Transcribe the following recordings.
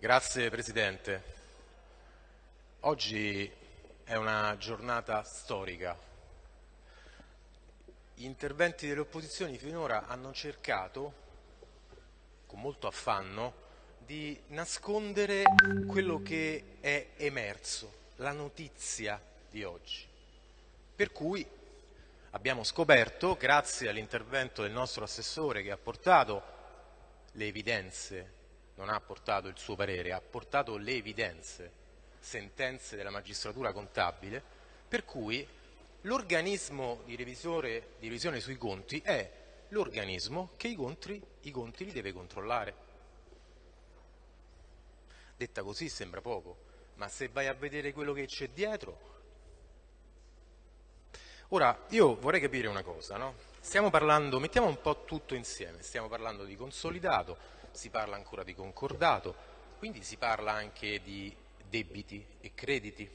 Grazie Presidente. Oggi è una giornata storica. Gli interventi delle opposizioni finora hanno cercato, con molto affanno, di nascondere quello che è emerso, la notizia di oggi. Per cui abbiamo scoperto, grazie all'intervento del nostro assessore che ha portato le evidenze non ha portato il suo parere, ha portato le evidenze, sentenze della magistratura contabile, per cui l'organismo di, di revisione sui conti è l'organismo che i conti, i conti li deve controllare. Detta così sembra poco, ma se vai a vedere quello che c'è dietro... Ora, io vorrei capire una cosa, no? Stiamo parlando, mettiamo un po' tutto insieme, stiamo parlando di consolidato, si parla ancora di concordato, quindi si parla anche di debiti e crediti.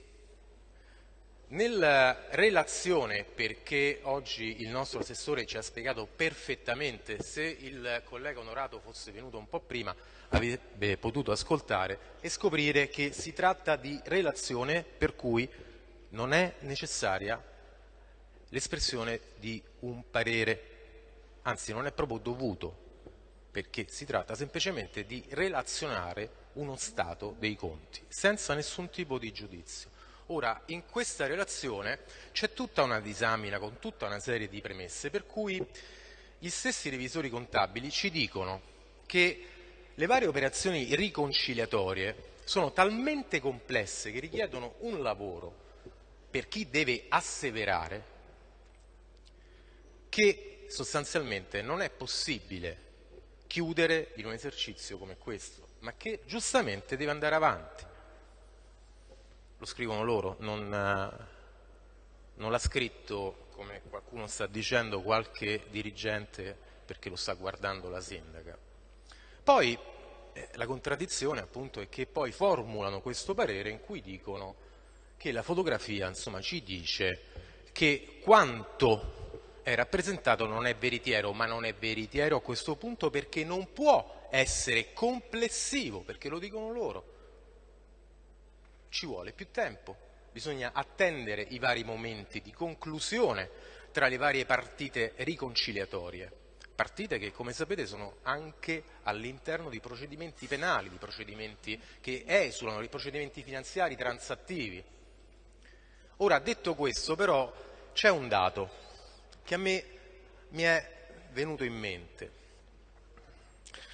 Nella relazione, perché oggi il nostro assessore ci ha spiegato perfettamente, se il collega Onorato fosse venuto un po' prima avrebbe potuto ascoltare e scoprire che si tratta di relazione per cui non è necessaria l'espressione di un parere, anzi non è proprio dovuto perché si tratta semplicemente di relazionare uno stato dei conti, senza nessun tipo di giudizio. Ora, in questa relazione c'è tutta una disamina con tutta una serie di premesse, per cui gli stessi revisori contabili ci dicono che le varie operazioni riconciliatorie sono talmente complesse che richiedono un lavoro per chi deve asseverare che sostanzialmente non è possibile chiudere in un esercizio come questo, ma che giustamente deve andare avanti. Lo scrivono loro, non, eh, non l'ha scritto, come qualcuno sta dicendo, qualche dirigente perché lo sta guardando la sindaca. Poi eh, la contraddizione appunto è che poi formulano questo parere in cui dicono che la fotografia insomma, ci dice che quanto è rappresentato non è veritiero, ma non è veritiero a questo punto perché non può essere complessivo, perché lo dicono loro. Ci vuole più tempo, bisogna attendere i vari momenti di conclusione tra le varie partite riconciliatorie, partite che come sapete sono anche all'interno di procedimenti penali, di procedimenti che esulano, di procedimenti finanziari transattivi. Ora, detto questo, però, c'è un dato che a me mi è venuto in mente.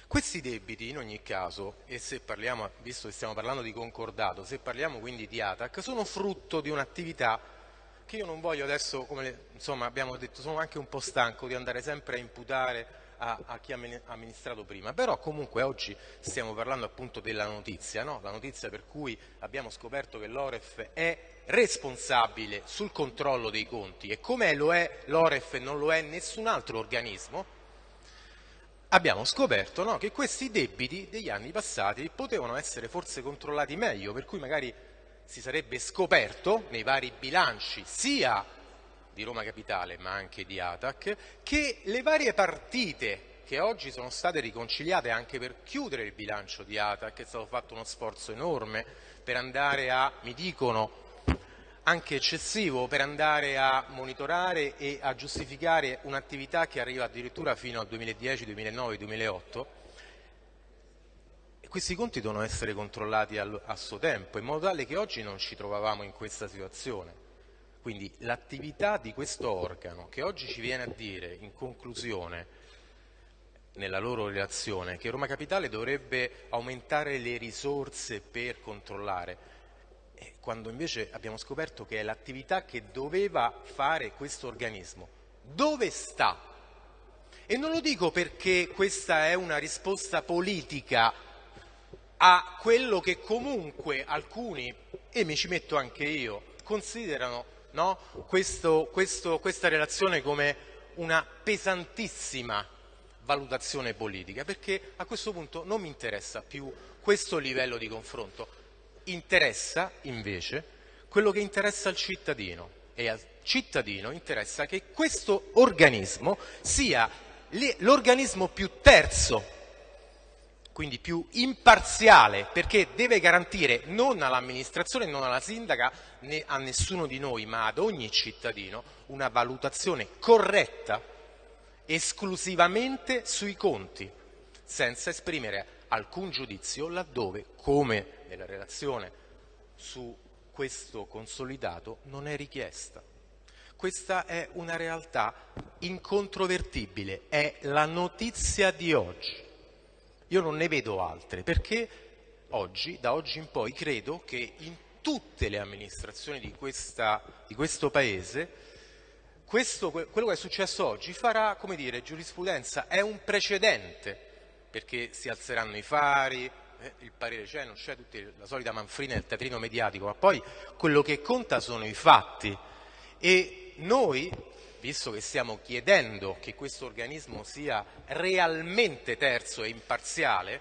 Questi debiti in ogni caso, e parliamo, visto che stiamo parlando di concordato, se parliamo quindi di ATAC, sono frutto di un'attività che io non voglio adesso, come insomma abbiamo detto, sono anche un po' stanco di andare sempre a imputare a, a chi ha amministrato prima, però comunque oggi stiamo parlando appunto della notizia, no? la notizia per cui abbiamo scoperto che l'Oref è responsabile sul controllo dei conti e come lo è l'Oref e non lo è nessun altro organismo, abbiamo scoperto no, che questi debiti degli anni passati potevano essere forse controllati meglio, per cui magari si sarebbe scoperto nei vari bilanci sia di Roma Capitale ma anche di Atac, che le varie partite che oggi sono state riconciliate anche per chiudere il bilancio di Atac, è stato fatto uno sforzo enorme per andare a, mi dicono, anche eccessivo per andare a monitorare e a giustificare un'attività che arriva addirittura fino al 2010, 2009, 2008 e questi conti devono essere controllati a suo tempo in modo tale che oggi non ci trovavamo in questa situazione. Quindi l'attività di questo organo che oggi ci viene a dire in conclusione nella loro relazione che Roma Capitale dovrebbe aumentare le risorse per controllare, eh, quando invece abbiamo scoperto che è l'attività che doveva fare questo organismo. Dove sta? E non lo dico perché questa è una risposta politica a quello che comunque alcuni, e mi ci metto anche io, considerano no? questo, questo, questa relazione come una pesantissima valutazione politica, perché a questo punto non mi interessa più questo livello di confronto, interessa invece quello che interessa al cittadino e al cittadino interessa che questo organismo sia l'organismo più terzo quindi più imparziale, perché deve garantire non all'amministrazione, non alla sindaca, né a nessuno di noi, ma ad ogni cittadino, una valutazione corretta esclusivamente sui conti, senza esprimere alcun giudizio laddove, come nella relazione su questo consolidato, non è richiesta. Questa è una realtà incontrovertibile, è la notizia di oggi. Io non ne vedo altre, perché oggi, da oggi in poi, credo che in tutte le amministrazioni di, questa, di questo Paese questo, quello che è successo oggi farà, come dire, giurisprudenza, è un precedente, perché si alzeranno i fari, eh, il parere c'è, non c'è, la solita manfrina del teatrino mediatico, ma poi quello che conta sono i fatti. E noi, visto che stiamo chiedendo che questo organismo sia realmente terzo e imparziale,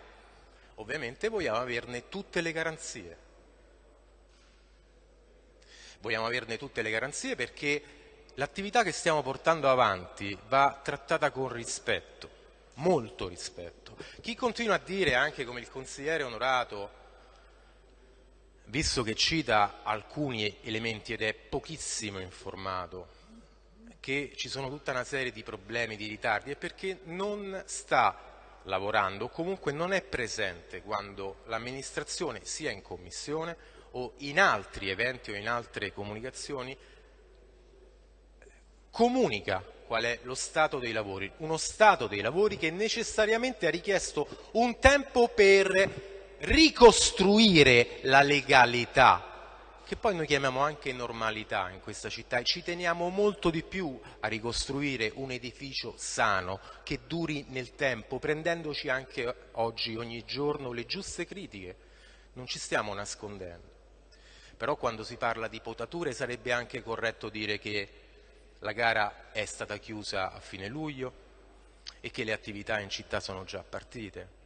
ovviamente vogliamo averne tutte le garanzie. Vogliamo averne tutte le garanzie perché l'attività che stiamo portando avanti va trattata con rispetto, molto rispetto. Chi continua a dire, anche come il consigliere onorato, visto che cita alcuni elementi ed è pochissimo informato, che ci sono tutta una serie di problemi, di ritardi, è perché non sta lavorando o comunque non è presente quando l'amministrazione, sia in commissione o in altri eventi o in altre comunicazioni, comunica qual è lo stato dei lavori, uno stato dei lavori che necessariamente ha richiesto un tempo per ricostruire la legalità, che poi noi chiamiamo anche normalità in questa città e ci teniamo molto di più a ricostruire un edificio sano che duri nel tempo, prendendoci anche oggi, ogni giorno, le giuste critiche. Non ci stiamo nascondendo. Però quando si parla di potature sarebbe anche corretto dire che la gara è stata chiusa a fine luglio e che le attività in città sono già partite.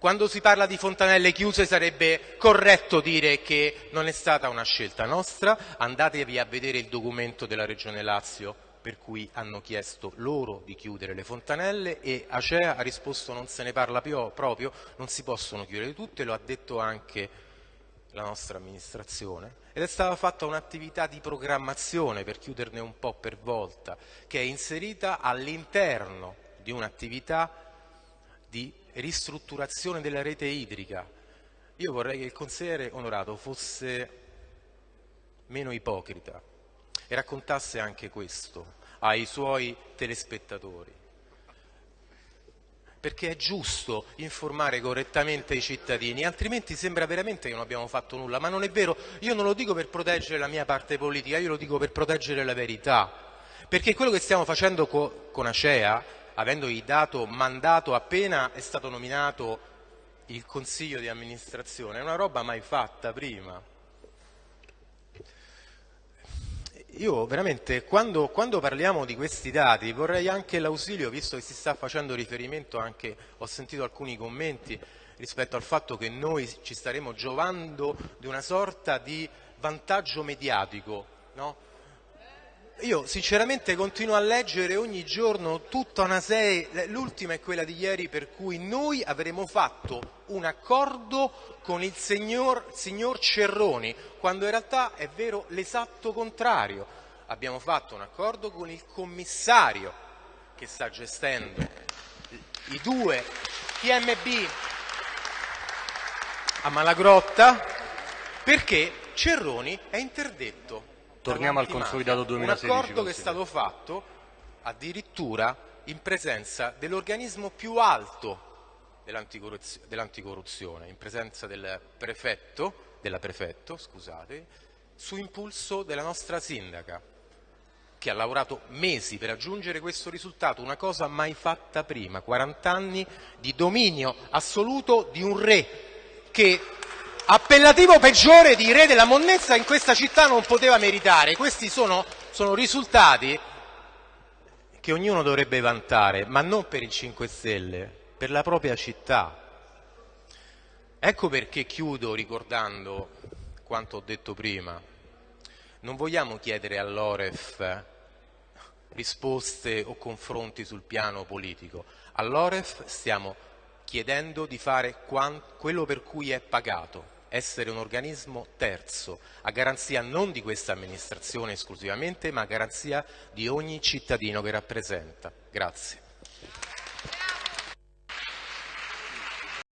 Quando si parla di fontanelle chiuse sarebbe corretto dire che non è stata una scelta nostra, andatevi a vedere il documento della Regione Lazio per cui hanno chiesto loro di chiudere le fontanelle e Acea ha risposto non se ne parla più, proprio, non si possono chiudere tutte, lo ha detto anche la nostra amministrazione. Ed è stata fatta un'attività di programmazione per chiuderne un po' per volta che è inserita all'interno di un'attività di ristrutturazione della rete idrica. Io vorrei che il consigliere onorato fosse meno ipocrita e raccontasse anche questo ai suoi telespettatori. Perché è giusto informare correttamente i cittadini, altrimenti sembra veramente che non abbiamo fatto nulla, ma non è vero, io non lo dico per proteggere la mia parte politica, io lo dico per proteggere la verità, perché quello che stiamo facendo co con Acea, avendogli dato mandato appena è stato nominato il consiglio di amministrazione, è una roba mai fatta prima. Io veramente, quando, quando, parliamo di questi dati, vorrei anche l'ausilio, visto che si sta facendo riferimento anche, ho sentito alcuni commenti rispetto al fatto che noi ci staremo giovando di una sorta di vantaggio mediatico, no? Io sinceramente continuo a leggere ogni giorno tutta una serie, l'ultima è quella di ieri per cui noi avremo fatto un accordo con il signor, signor Cerroni, quando in realtà è vero l'esatto contrario. Abbiamo fatto un accordo con il commissario che sta gestendo i due PMB a Malagrotta perché Cerroni è interdetto Torniamo al consolidato 2016. Un accordo che è stato fatto addirittura in presenza dell'organismo più alto dell'anticorruzione, in presenza del prefetto, della prefetto, scusate, su impulso della nostra sindaca, che ha lavorato mesi per raggiungere questo risultato, una cosa mai fatta prima, 40 anni di dominio assoluto di un re che Appellativo peggiore di re della monnezza in questa città non poteva meritare. Questi sono, sono risultati che ognuno dovrebbe vantare, ma non per il 5 Stelle, per la propria città. Ecco perché chiudo ricordando quanto ho detto prima. Non vogliamo chiedere all'Oref risposte o confronti sul piano politico. All'Oref stiamo chiedendo di fare quello per cui è pagato, essere un organismo terzo, a garanzia non di questa amministrazione esclusivamente, ma a garanzia di ogni cittadino che rappresenta. Grazie.